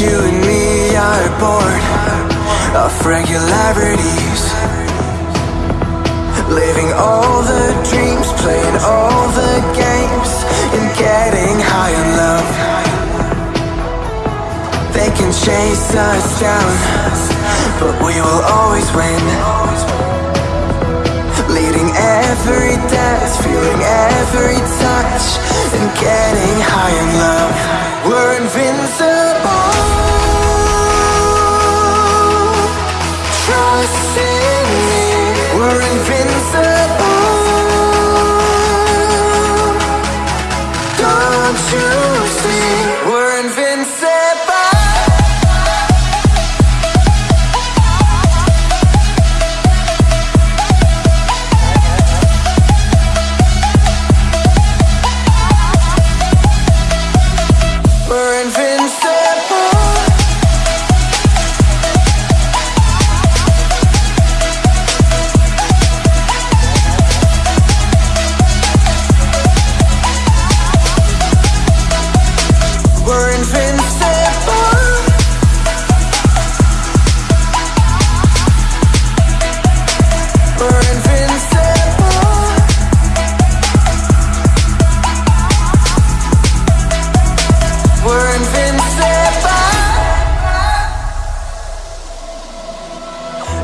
you and me are bored of regularities. Living all the dreams, playing all the games And getting high on love. They can chase us down But we will always win. Leading every dance, feeling every touch And getting high on love.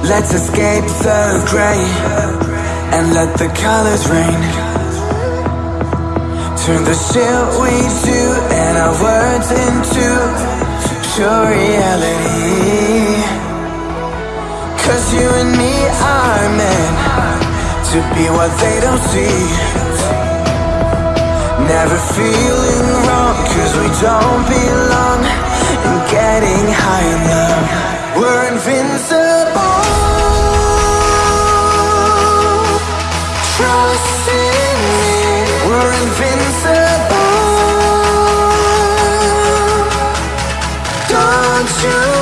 Let's escape the gray and let the colors rain. Turn the shit we do and our words into pure reality. Cause you and me are meant to be what they don't see. Never feeling wrong cause we don't belong in getting high love. We're invincible. You